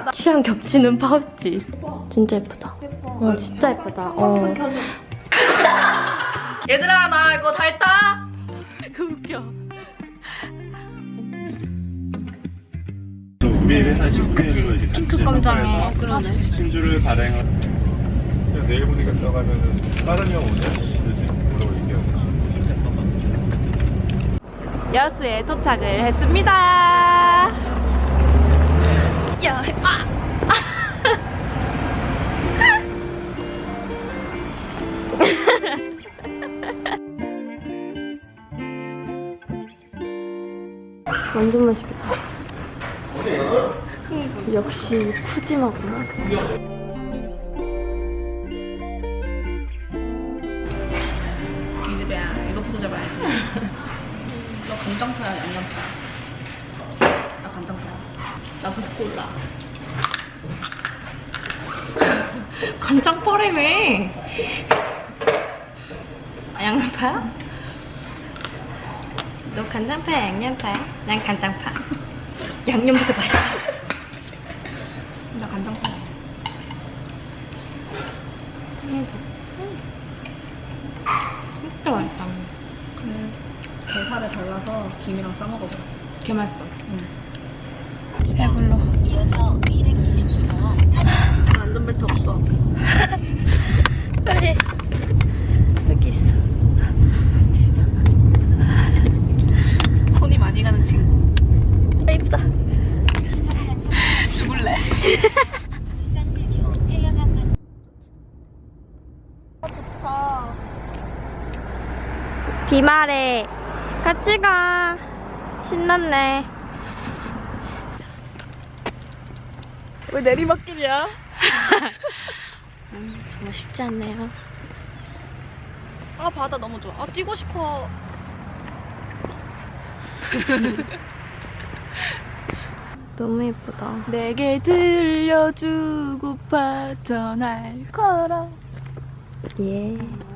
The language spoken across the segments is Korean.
야, 나 취향 겹치는 파우치. 진짜 예쁘다. 어, 진짜 예쁘다. 어. 얘들아 나 이거 다 했다. 그 웃겨. 우리 회사 식품으로 이제 핑크 깜장에. 스팀주를 발행을 그냥 내일 보니까 들어가면은 다른 형 오냐? 여수에 도착을 했습니다. 역시 푸짐하구나. 기집애야, 이거부터 잡아야지. 너 간장파야, 양념파야? 나 간장파야. 나 북골라. 간장파래며. 아, 양념파야? 너 간장파야, 양념파야? 난 간장파. 양념부터 맛있어. 나 간장파. 진짜 맛있다. 근데 게살을 발라서 김이랑 싸먹어봐. 개 맛있어. 응. 배불러. 이어서 220m 안전벨트 없어. 빨리. 여기 있어. 손이 많이 가는 친구. 아, 이쁘다. 죽을래. 울산대교 해양항만 비말에 같이 가. 신났네. 왜 내리막길이야? 음, 정말 쉽지 않네요. 아 바다 너무 좋아. 아 뛰고 싶어. 너무 예쁘다. 내게 들려주고파 전할 거라. 예.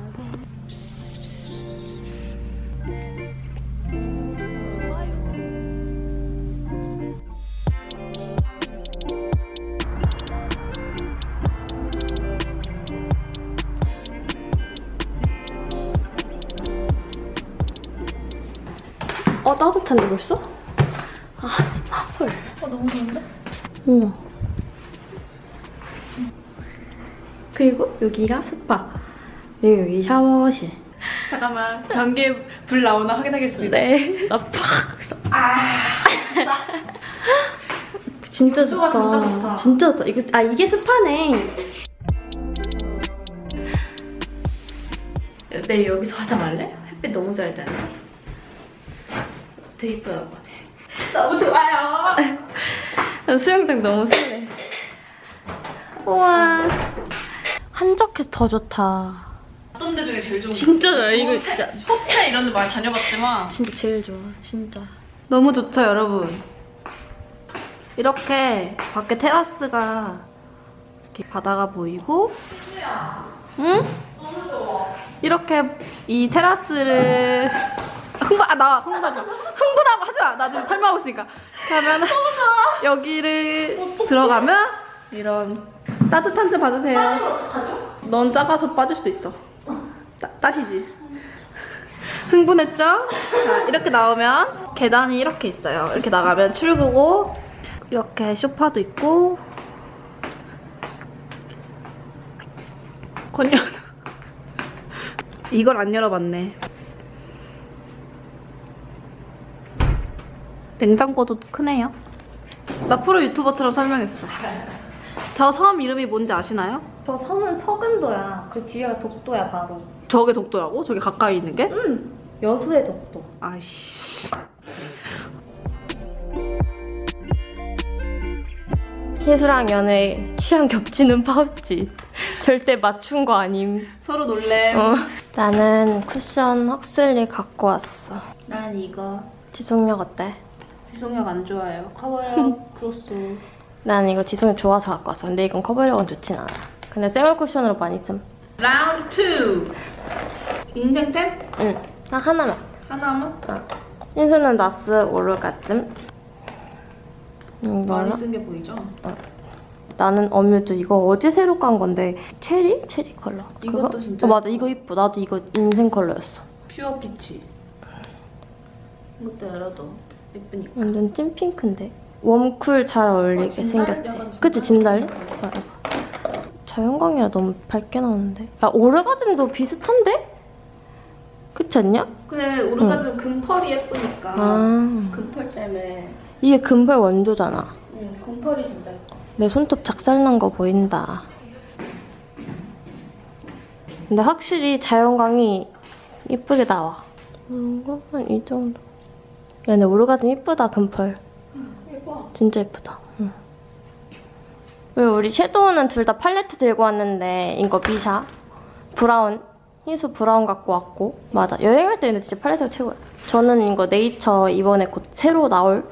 어 따뜻한데 벌써? 아 스파 헐. 어 너무 좋은데? 우와. 그리고 여기가 스파. 그리고 여기 샤워실. 잠깐만 변기에 물 나오나 확인하겠습니다. 네. 나 팍! 그래서 아. 진짜 좋다. 진짜 좋다. 진짜 좋다. 이거 아 이게 스파네. 내일 여기서 화장 할래? 햇빛 너무 잘 되네. 되게 같아. 너무 좋아요. 나 수영장 너무 설레. 우와. 한적해서 더 좋다. 어떤 데 중에 제일 좋은 거? 진짜 좋아. 이거 진짜. 호텔 이런 데 많이 다녀봤지만 진짜 제일 좋아. 진짜. 너무 좋죠 여러분. 이렇게 밖에 테라스가 이렇게 바다가 보이고 응? 이렇게 이 테라스를 흥분 아 나 흥분하지 마 흥분하고 하지 마 나 지금 설명하고 있으니까. 그러면 여기를 들어가면 이런 따뜻한 데 봐주세요. 넌 작아서 빠질 수도 있어. 따, 따시지. 흥분했죠? 자 이렇게 나오면 계단이 이렇게 있어요. 이렇게 나가면 출구고 이렇게 소파도 있고 건연 이걸 안 열어봤네 냉장고도 크네요 나 프로 유튜버처럼 설명했어 저 섬 이름이 뭔지 아시나요? 저 섬은 서근도야. 그 뒤에가 독도야 바로. 저게 독도라고? 저기 가까이 있는 게? 응. 여수의 독도. 아이씨 희수랑 연애 취향 겹치는 파우치. 절대 맞춘 거 아님. 서로 놀래 어. 나는 쿠션 헉슬리 갖고 왔어. 난 이거 지속력 어때? 지속력 안 좋아요 커버력 크로스 난 이거 지속력 좋아서 갖고 왔어. 근데 이건 커버력은 좋진 않아. 근데 생얼 쿠션으로 많이 쓴. 라운드 2 인생템? 응. 딱 하나만. 하나만? 희수는 나스 오르가즘. 많이 이거는 쓴게 보이죠? 나는 어뮤즈 이거 어제 새로 간 건데 체리? 체리 컬러. 이것도 그거? 진짜 어, 맞아 이거 이뻐. 나도 이거 인생 컬러였어. pure peach. 이것도 열어도 예쁘니까. 완전 찐핑크인데. warm cool 잘 어울리게 어, 진달? 생겼지. 그치 진달래? 아, 이거. 자연광이라 너무 밝게 나오는데. 야 오르가즘도 비슷한데? 그렇지 않냐? 근데 오르가즘 금펄이 예쁘니까. 아 금펄 때문에. 이게 금발 원조잖아. 응, 금펄이 진짜 예뻐. 내 손톱 작살난 거 보인다. 근데 확실히 자연광이 이쁘게 나와. 뭔가 한이 정도. 야, 근데 오르가즘 이쁘다, 금펄. 예뻐. 진짜 예쁘다. 응. 그리고 우리 섀도우는 둘 다 팔레트 들고 왔는데 이거 미샤 브라운 희수 브라운 갖고 왔고 맞아 여행할 때는 진짜 팔레트가 최고야. 저는 이거 네이처 이번에 곧 새로 나올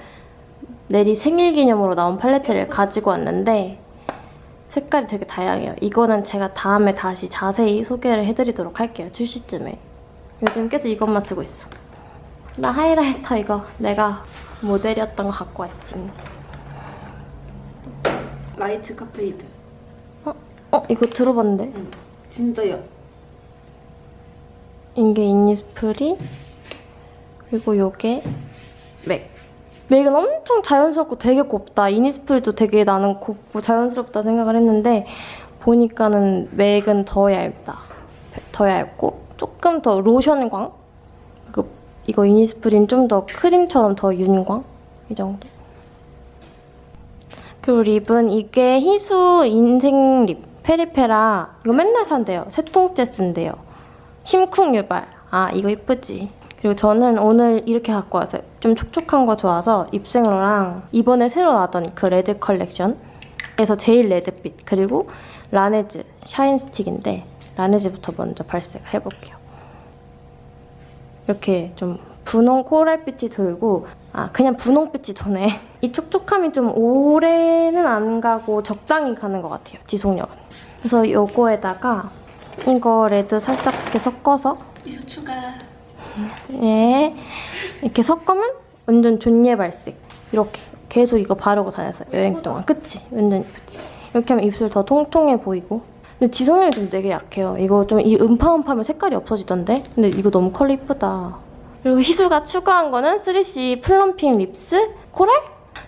내리 생일 기념으로 나온 팔레트를 가지고 왔는데 색깔이 되게 다양해요. 이거는 제가 다음에 다시 자세히 소개를 해드리도록 할게요. 출시쯤에. 요즘 계속 이것만 쓰고 있어. 나 하이라이터 이거 내가 모델이었던 거 갖고 왔지. Lightscapade. 어? 이거 들어봤는데? 진짜 야. 이게 이니스프리 그리고 요게 맥. 맥은 엄청 자연스럽고 되게 곱다. 이니스프리도 되게 나는 곱고 자연스럽다 생각을 했는데 보니까는 맥은 더 얇다. 더 얇고 조금 더 로션광. 그 이거 이니스프리는 좀더 크림처럼 더 윤광 이 정도. 그리고 립은 이게 희수 인생 립 페리페라 이거 맨날 산대요. 세 통째 쓴대요. 심쿵 유발. 아, 이거 이쁘지. 그리고 저는 오늘 이렇게 갖고 왔어요. 좀 촉촉한 거 좋아서 입생로랑 이번에 새로 나왔던 그 레드 컬렉션 에서 제일 레드빛 그리고 라네즈 shine 스틱인데 라네즈부터 먼저 발색을 해볼게요. 이렇게 좀 분홍 코랄빛이 돌고 아 그냥 분홍빛이 도네. 이 촉촉함이 좀 오래는 안 가고 적당히 가는 것 같아요. 지속력은. 그래서 요거에다가 이거 레드 살짝 이렇게 섞어서 희수 추가. 예 이렇게 섞으면 완전 존예 발색 이렇게 계속 이거 바르고 다녔어요 여행 동안 그치? 완전 예쁘지? 이렇게 하면 입술 더 통통해 보이고 근데 지속력이 좀 되게 약해요 이거 좀 이 음파음파하면 색깔이 없어지던데 근데 이거 너무 컬러 이쁘다 그리고 희수가 추가한 거는 3CE plumping lips 코랄?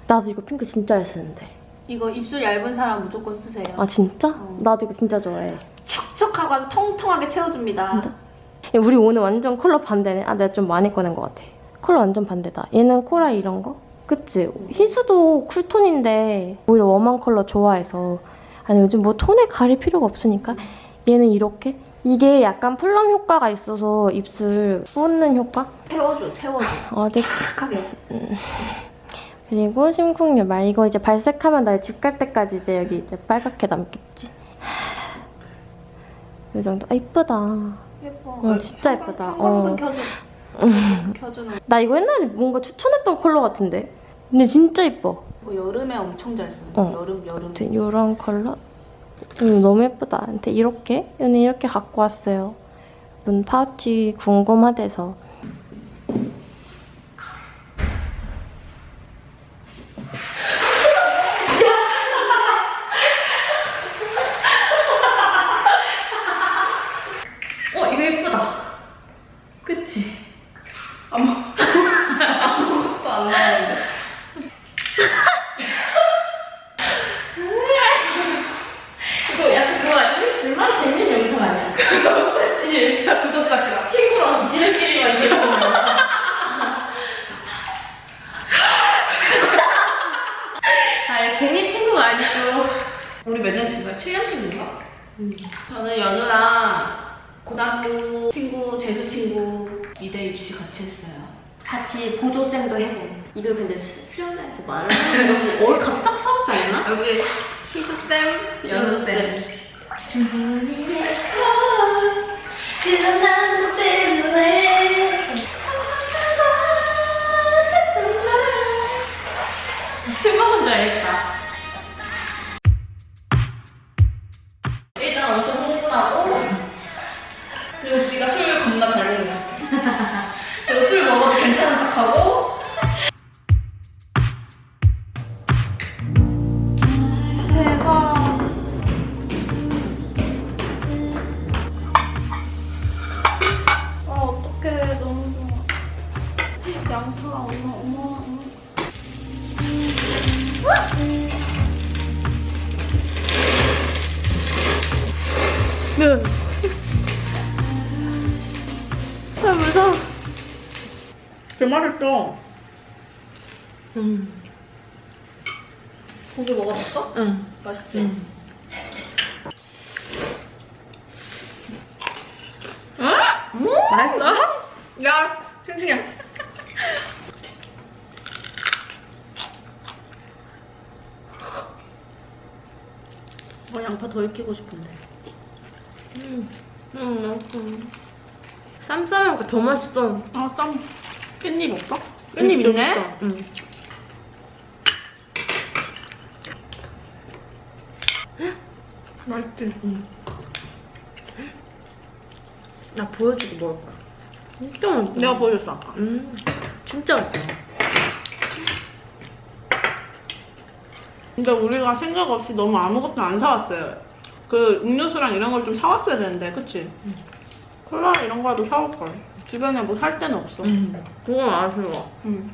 나도 이거 핑크 진짜 잘 쓰는데 이거 입술 얇은 사람 무조건 쓰세요. 아 진짜? 어. 나도 이거 진짜 좋아해 촉촉하고 아주 통통하게 채워줍니다. 야, 우리 오늘 완전 컬러 반대네. 아, 내가 좀 많이 꺼낸 것 같아. 컬러 완전 반대다. 얘는 코랄 이런 거? 그치? 희수도 cool톤인데 오히려 warm한 컬러 좋아해서 아니 요즘 뭐 톤에 가릴 필요가 없으니까 얘는 이렇게 이게 약간 plump 효과가 있어서 입술 꽂는 효과? 채워줘, 채워줘. 어디 탁하게. 그리고 심쿵유말 이거 이제 발색하면 나 집 갈 때까지 이제 여기 이제 빨갛게 남겠지. 이 정도. 아 이쁘다. 예뻐. 어, 진짜 예쁘다. 어. 켜줘. 켜주는. 나 이거 옛날에 뭔가 추천했던 컬러 같은데? 근데 진짜 이뻐. 뭐 여름에 엄청 잘 쓰는. 어. 여름, 여름. 아무튼 이런 컬러? 음, 너무 예쁘다. 근데 이렇게? 오늘 이렇게 갖고 왔어요. 문 파우치 궁금하대서. 어, 이거 예쁘다. 그치? 아무것도 안 나오는데. 이거 약간 그거 같아. 둘만 재밌는 영상 아니야? 그치? 구독자 친구라서 지들끼리만 재밌는 영상. 아, 괜히 친구가 아니고. 우리 몇 년 친구야? 7년 친구인가? 저는 연우랑 고등학교 친구, 재수 친구 미대 입시 같이 했어요. 같이 보조쌤도 해보고. 이걸 근데 수- 수영장에서 말을 하는 거. 어, 갑자기 사업자 있나? 여기 희수쌤, 연우쌤. 그런 남자 때문에. 술 먹은 줄 알겠다. 괜 제 맛있어. 음. 고기 먹어봤어? 응. 맛있지? 맛있어? 야, 싱싱해. 어, 양파 더 익히고 싶은데. 음, 음, 맛있어. 쌈 싸면 더 맛있어. 아, 쌈. 깻잎 없어? 깻잎 있네? 응. 맛있지? 나 보여주고 먹을 거야. 진짜 맛있어. 내가 보여줬어, 아까. 음, 진짜 맛있어. 근데 우리가 생각 없이 너무 아무것도 안 사왔어요. 그 음료수랑 이런 걸 좀 사왔어야 되는데, 그치? 콜라 이런 거라도 사올걸. 주변에 뭐 살 데는 없어. 음, 그건 아쉬워. 응.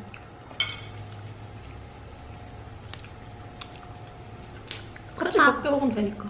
같이. 몇개 먹으면 되니까.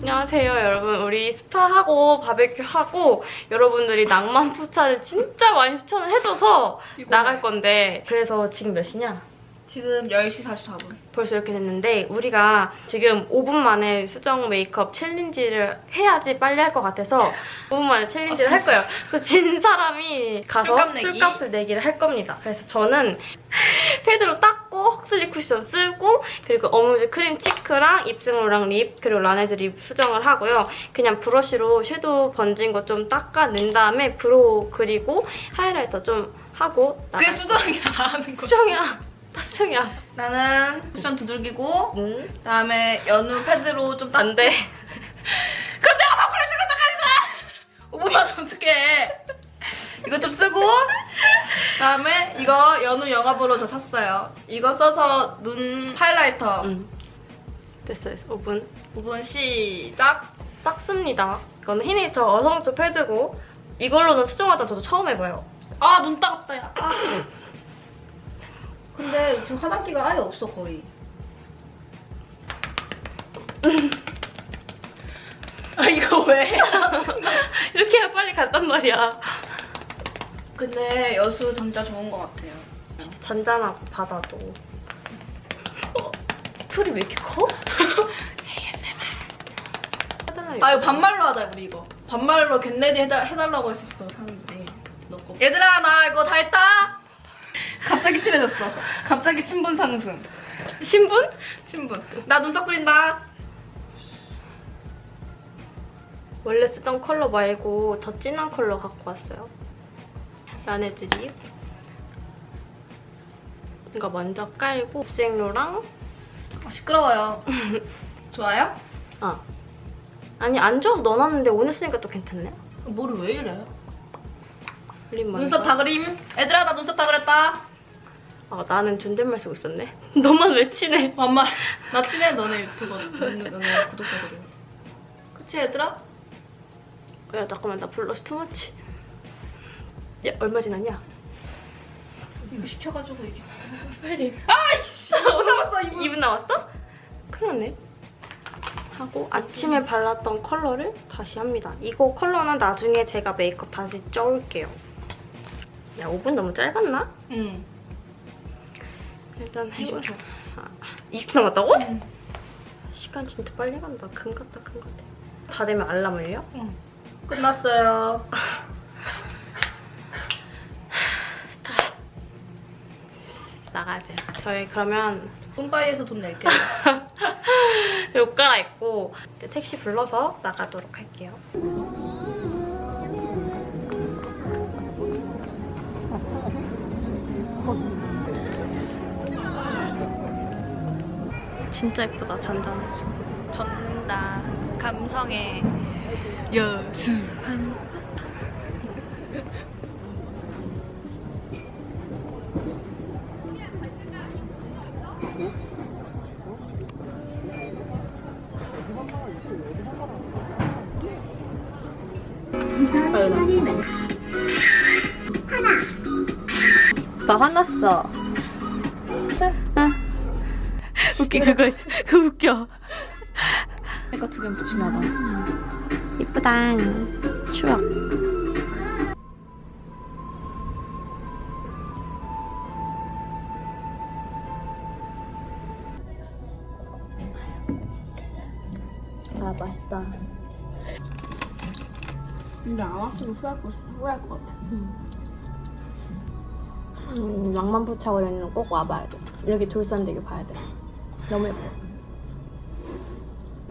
안녕하세요 여러분 우리 스파하고 바베큐 하고 여러분들이 낭만 포차를 진짜 많이 추천을 해줘서. 나갈 건데 그래서 지금 몇 시냐? 지금 10시 44분. 벌써 이렇게 됐는데 우리가 지금 5분 만에 수정 메이크업 챌린지를 해야지 빨리 할 것 같아서 5분 만에 챌린지를 할 거예요. 그래서 진 사람이 가서 술값 내기. 술값 을 내기 를 할 겁니다. 그래서 저는 패드로 닦고 헉슬리 쿠션 쓰고 그리고 어뮤즈 크림 cheek랑 입생로랑 lip 그리고 라네즈 lip 수정을 하고요. 그냥 브러쉬로 섀도우 번진 거 좀 닦아낸 다음에 brow 그리고 하이라이터 좀 하고 그게 수정이야. 수정이야. 다 수정이야. 나는 쿠션 두들기고, 응? 그다음에 연우 패드로 좀 닦... 안 돼. 그럼 내가 바꾸려 들었다 가지 마! 5분만 어떡해. 이거 좀 쓰고, 그다음에 이거 연우 영화보로 저 샀어요. 이거 써서 눈 하이라이터. 응. 됐어, 됐어. 5분. 5분 시작. 빡습니다. 이거는 히네이처 어성초 패드고 이걸로는 수정하다 저도 처음 해봐요. 아, 눈 따갑다, 야. 아. 근데 지금 화장기가 아예 없어, 거의. 아, 이거 왜? 이렇게 해야 빨리 간단 말이야. 근데 여수 진짜 좋은 것 같아요. 진짜 잔잔하고 바다도. 어, 소리 왜 이렇게 커? ASMR. 아, 이거 반말로 하자, 우리 이거. 반말로 get ready 해달, 해달라고 했었어, 사람들이. 너 거. 얘들아, 나 이거 다 했다! 갑자기 친해졌어. 갑자기 친분 상승. 신분? 친분. 나 눈썹 그린다. 원래 쓰던 컬러 말고 더 진한 컬러 갖고 왔어요. 라네즈 lip. 이거 먼저 깔고 입생로랑 아, 시끄러워요. 좋아요? 아 아니 안 좋아서 넣어놨는데 오늘 쓰니까 또 괜찮네. 머리 왜 이래? 눈썹 다 그림. 얘들아, 나 눈썹 다 그렸다. 아 나는 존댓말 쓰고 있었네. 너만 왜 친해? 반말. 나 친해, 너네 유튜버. 너네, 너네 구독자들이. 그치, 얘들아? 야 잠깐만 나 블러쉬 투머치. 야 얼마 지났냐? 이거 시켜가지고 이게. 빨리. 아이씨! 못 남았어, 2분. 2분 남았어? 큰일 났네. 하고 아침에 발랐던 컬러를 다시 합니다. 이거 컬러는 나중에 제가 메이크업 다시 쪄올게요. 야 5분 너무 짧았나? 응. 일단 해보 20초. 아, 20분 남았다고? 응. 시간 진짜 빨리 간다. 금 같다 금 같아. 다 되면 알람 울려? 끝났어요. 나가야 돼요. 저희 그러면 뿜바이에서 돈 낼게요. 옷 갈아입고 택시 불러서 나가도록 할게요. 진짜 예쁘다 잔잔해서. 젖는다. 감성의 여수한. 나 화났어. 아. 웃긴 그거 있지. 그거 웃겨. 이거 두개 붙이나 봐. 이쁘다. 추억. 아 맛있다. 근데 안 왔으면 후회할 거 후회할 것 같아. 음, 낭만포차고 여기는 꼭 와봐야 돼. 여기 돌산대교 봐야 돼. 너무 예뻐.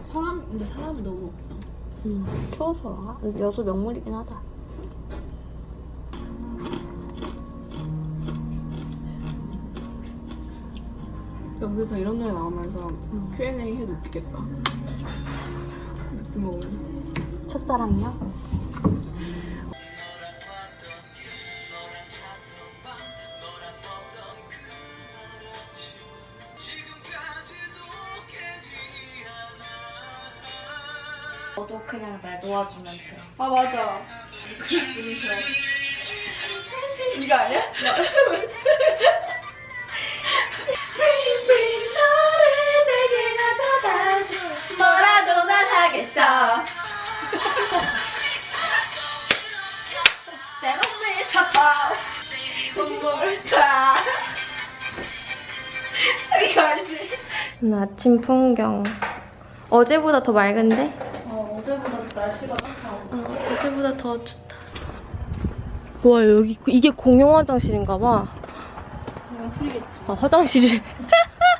사람 근데 사람이 너무 없다. 음, 추워서 그런가? 여수 명물이긴 하다. 여기서 이런 노래 나오면서 Q&A 해도 웃기겠다. 뭐 첫사랑이요? 너도 그냥 날 놓아주면 돼. 아 맞아. 누구셔? 이거 아니야? 뭐라도 난 하겠어. 새롬을 쳐서 눈물을 타. 이거 알지? 오늘 아침 풍경. 어제보다 더 맑은데? 어 어제보다 날씨가 좋다. 어, 어제보다 더 좋다. 와 여기 이게 공용 화장실인가 봐. 그냥 풀이겠지. 아 화장실이.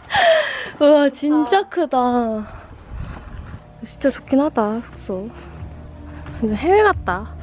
와 진짜 크다. 진짜 좋긴 하다 숙소. 완전 해외 같다.